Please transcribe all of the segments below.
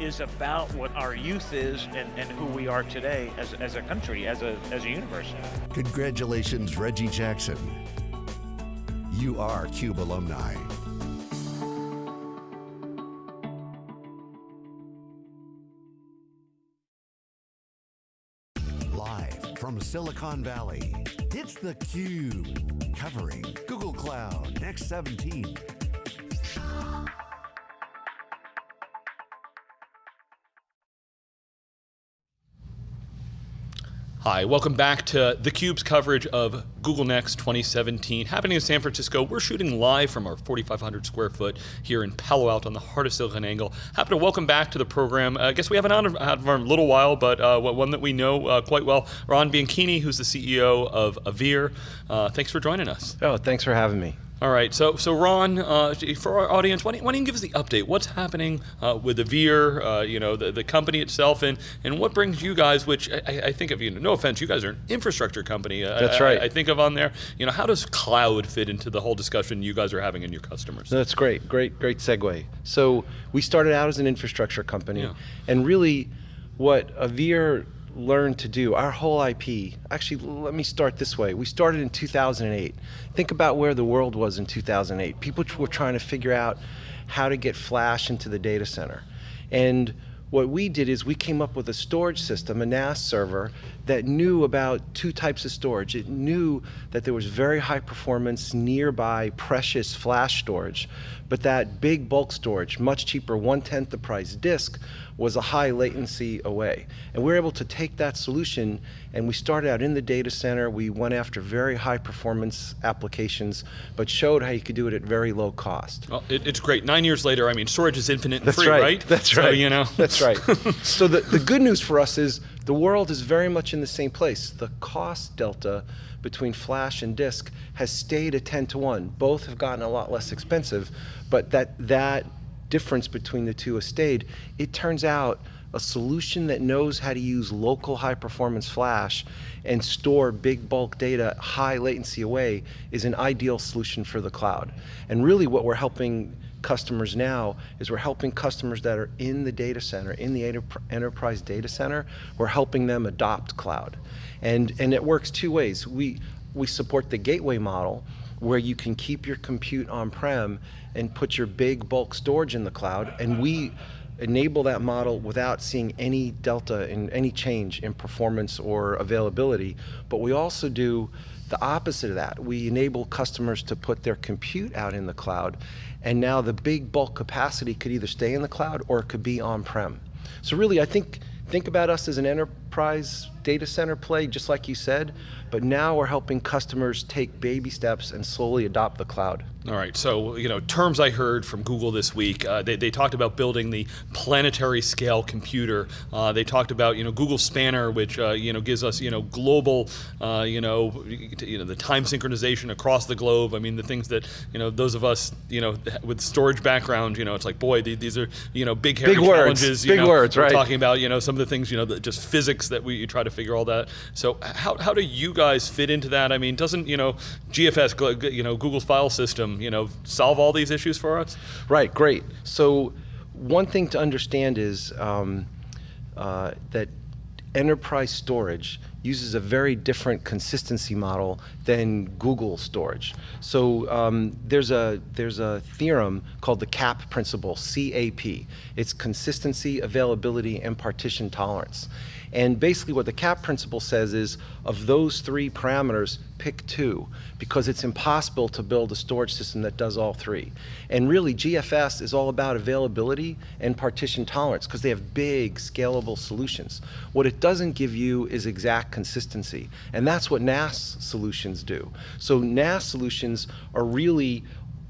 is about what our youth is and, and who we are today as, as a country, as a, as a universe. Congratulations, Reggie Jackson. You are CUBE alumni. Live from Silicon Valley, it's theCUBE, covering Google Cloud Next 17. Hi, welcome back to theCUBE's coverage of Google Next 2017, happening in San Francisco. We're shooting live from our 4,500 square foot here in Palo Alto on the heart of SiliconANGLE. Happy to welcome back to the program. Uh, I guess we haven't had for a little while, but uh, one that we know uh, quite well, Ron Bianchini, who's the CEO of Avere. Uh, thanks for joining us. Oh, thanks for having me. All right, so so Ron, uh, for our audience, why don't, why don't, you give us the update? What's happening uh, with Avere, uh, you know, the, the company itself, and and what brings you guys, which I, I think of, you know, no offense, you guys are an infrastructure company. Uh, That's right. I, I, think of on there, you know, how does cloud fit into the whole discussion you guys are having in your customers? That's great, great, great segue. So we started out as an infrastructure company, yeah. and really, what Avere learned to do, our whole IP, actually let me start this way. We started in 2008. Think about where the world was in 2008. People were trying to figure out how to get flash into the data center. And what we did is we came up with a storage system, a NAS server, that knew about two types of storage. It knew that there was very high performance, nearby, precious flash storage, but that big bulk storage, much cheaper, one-tenth the price disk, was a high latency away. And we were able to take that solution and we started out in the data center. We went after very high performance applications, but showed how you could do it at very low cost. Well, it, it's great. Nine years later, I mean, storage is infinite and That's free, right? right? That's right. You know. That's right. so the, the good news for us is the world is very much in the same place. The cost delta between flash and disk has stayed at 10 to 1. Both have gotten a lot less expensive, but that, that difference between the two has stayed. It turns out a solution that knows how to use local high performance flash and store big bulk data high latency away is an ideal solution for the cloud. And really what we're helping customers now is we're helping customers that are in the data center, in the enterprise data center, we're helping them adopt cloud. And, and it works two ways. We, we support the gateway model where you can keep your compute on-prem and put your big bulk storage in the cloud, and we enable that model without seeing any delta in any change in performance or availability. But we also do the opposite of that. We enable customers to put their compute out in the cloud, and now the big bulk capacity could either stay in the cloud or it could be on-prem. So really, I think think about us as an enterprise data center play, just like you said, but now we're helping customers take baby steps and slowly adopt the cloud. All right, so you know, terms I heard from Google this week, uh, they, they talked about building the planetary scale computer. Uh, they talked about you know Google Spanner, which uh, you know gives us you know global uh, you know you know the time synchronization across the globe. I mean the things that you know those of us you know with storage background, you know it's like boy these are you know big hairy big challenges. Words. You big know, words, right? We're talking about you know some of the things you know that just physics that we try to figure all that. So how how do you guys fit into that? I mean, doesn't you know GFS you know Google's file system you know, solve all these issues for us? Right, great. So one thing to understand is um, uh, that enterprise storage uses a very different consistency model than Google storage. So um, there's a there's a theorem called the CAP principle, CAP. It's consistency, availability, and partition tolerance. And basically what the CAP principle says is, of those three parameters, pick two, because it's impossible to build a storage system that does all three. And really, GFS is all about availability and partition tolerance, because they have big, scalable solutions. What it doesn't give you is exact consistency, and that's what NAS solutions do. So NAS solutions are really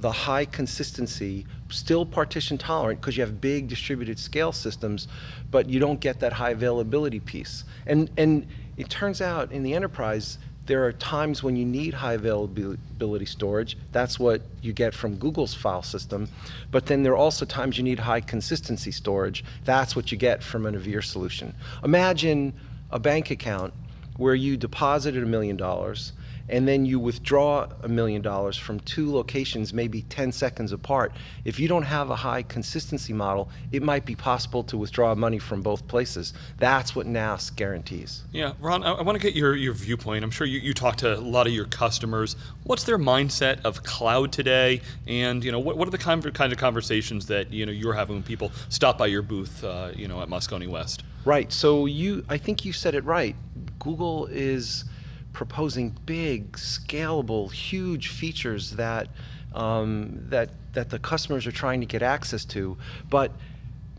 the high consistency, still partition tolerant because you have big distributed scale systems, but you don't get that high availability piece. And, and it turns out in the enterprise, there are times when you need high availability storage. That's what you get from Google's file system. But then there are also times you need high consistency storage. That's what you get from an Avere solution. Imagine a bank account where you deposited a million dollars and then you withdraw a million dollars from two locations, maybe 10 seconds apart, if you don't have a high consistency model, it might be possible to withdraw money from both places. That's what NAS guarantees. Yeah, Ron, I, I want to get your, your viewpoint. I'm sure you, you talk to a lot of your customers. What's their mindset of cloud today? And you know, what, what are the kind of, kind of conversations that you know you're having when people stop by your booth, uh, you know, at Moscone West? Right. So you, I think you said it right. Google is proposing big, scalable, huge features that um, that that the customers are trying to get access to, but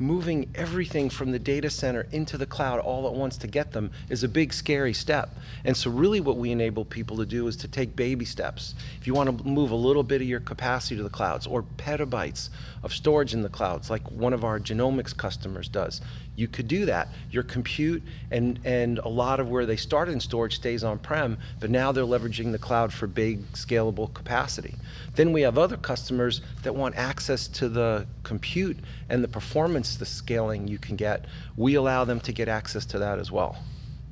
moving everything from the data center into the cloud all at once to get them is a big scary step. And so really what we enable people to do is to take baby steps. If you want to move a little bit of your capacity to the clouds or petabytes of storage in the clouds like one of our genomics customers does, you could do that. Your compute and, and a lot of where they started in storage stays on-prem, but now they're leveraging the cloud for big scalable capacity. Then we have other customers that want access to the compute and the performance, the scaling you can get. We allow them to get access to that as well.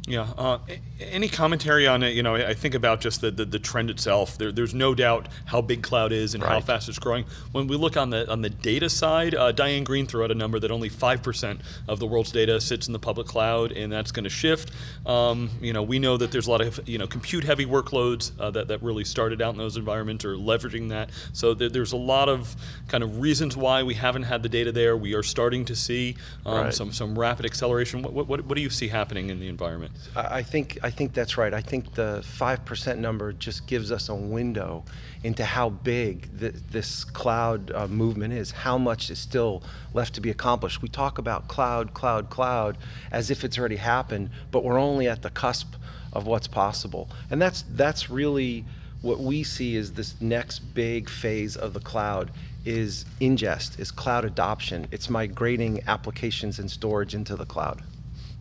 Yeah. Uh, any commentary on it? You know, I think about just the, the, the trend itself. There, there's no doubt how big cloud is and right. how fast it's growing. When we look on the on the data side, uh, Diane Greene threw out a number that only five percent of the world's data sits in the public cloud, and that's going to shift. Um, you know, we know that there's a lot of you know compute heavy workloads uh, that that really started out in those environments or leveraging that. So there, there's a lot of kind of reasons why we haven't had the data there. We are starting to see um, right. some some rapid acceleration. What, what what do you see happening in the environment? I think I think that's right. I think the five percent number just gives us a window into how big this cloud uh, movement is. How much is still left to be accomplished? We talk about cloud, cloud, cloud as if it's already happened, but we're only at the cusp of what's possible, and that's that's really what we see is this next big phase of the cloud is ingest, is cloud adoption. It's migrating applications and storage into the cloud.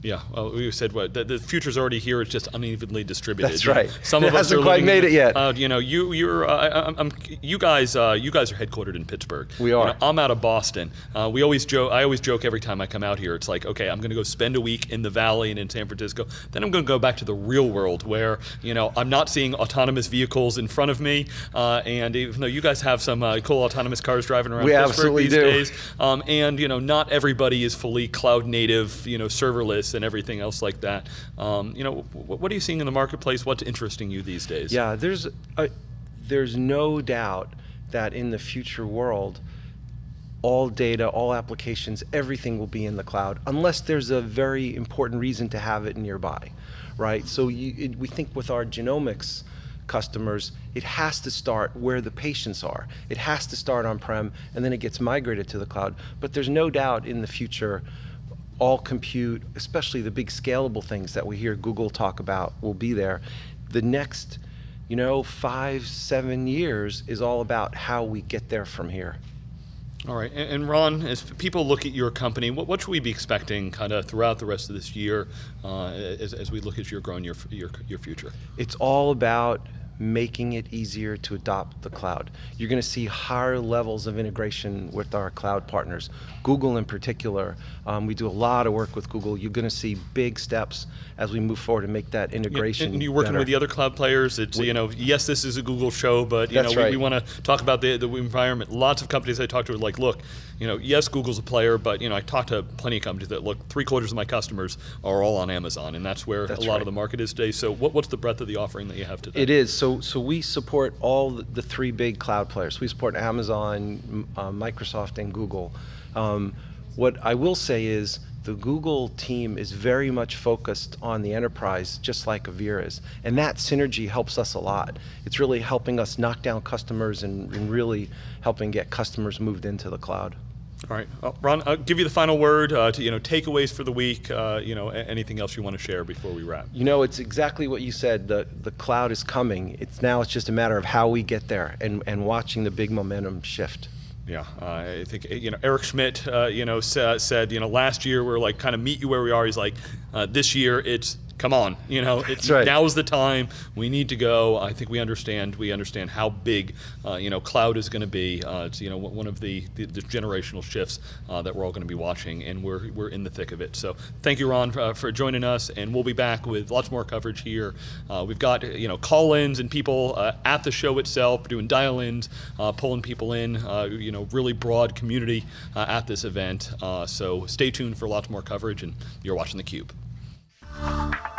Yeah, well, we said what the, the future's already here. It's just unevenly distributed. That's right. Some it of us hasn't are quite made it yet. Uh, you know, you you're uh, I, you guys uh, you guys are headquartered in Pittsburgh. We are. You know, I'm out of Boston. Uh, we always joke. I always joke every time I come out here. It's like, okay, I'm going to go spend a week in the Valley and in San Francisco. Then I'm going to go back to the real world where you know I'm not seeing autonomous vehicles in front of me. Uh, and even though you guys have some uh, cool autonomous cars driving around we Pittsburgh absolutely these do. days, um, and you know, not everybody is fully cloud native. You know, serverless and everything else like that. Um, you know, what are you seeing in the marketplace? What's interesting you these days? Yeah, there's a, there's no doubt that in the future world, all data, all applications, everything will be in the cloud, unless there's a very important reason to have it nearby, right? So you, it, we think with our genomics customers, it has to start where the patients are. It has to start on-prem, and then it gets migrated to the cloud. But there's no doubt in the future, all compute, especially the big scalable things that we hear Google talk about will be there. The next, you know, five, seven years is all about how we get there from here. All right, and, Ron, as people look at your company, what, what should we be expecting kind of throughout the rest of this year uh, as, as we look at your growing your, your, your future? It's all about making it easier to adopt the cloud. You're going to see higher levels of integration with our cloud partners. Google in particular, um, we do a lot of work with Google. You're going to see big steps as we move forward and make that integration. And you're working better. with the other cloud players. It's we, you know, yes, this is a Google show, but you know, right. we, we want to talk about the the environment. Lots of companies I talk to are like, look, you know, yes, Google's a player, but you know, I talk to plenty of companies that look, three quarters of my customers are all on Amazon, and that's where that's a lot right. of the market is today. So, what, what's the breadth of the offering that you have today? It is. So, so we support all the three big cloud players. We support Amazon, uh, Microsoft, and Google. Um, what I will say is the Google team is very much focused on the enterprise, just like Avere is. And that synergy helps us a lot. It's really helping us knock down customers and, and really helping get customers moved into the cloud. All right, well, Ron, I'll give you the final word. Uh, to you know, takeaways for the week. Uh, you know, anything else you want to share before we wrap? You know, it's exactly what you said. The the cloud is coming. It's now. It's just a matter of how we get there and and watching the big momentum shift. Yeah, uh, I think you know Eric Schmidt. Uh, you know sa said you know last year we are like kind of meet you where we are. He's like, uh, this year it's come on, you know, it's, right. now is the time. We need to go. I think we understand. We understand how big, uh, you know, cloud is going to be. Uh, it's you know one of the, the, the generational shifts uh, that we're all going to be watching, and we're we're in the thick of it. So thank you, Ron, for, for joining us, and we'll be back with lots more coverage here. Uh, we've got you know call-ins and people uh, at the show itself doing dial-ins, uh, pulling people in. Uh, you know, really broad community uh, at this event. Uh, so stay tuned for lots more coverage, and you're watching the Cube. Thank you.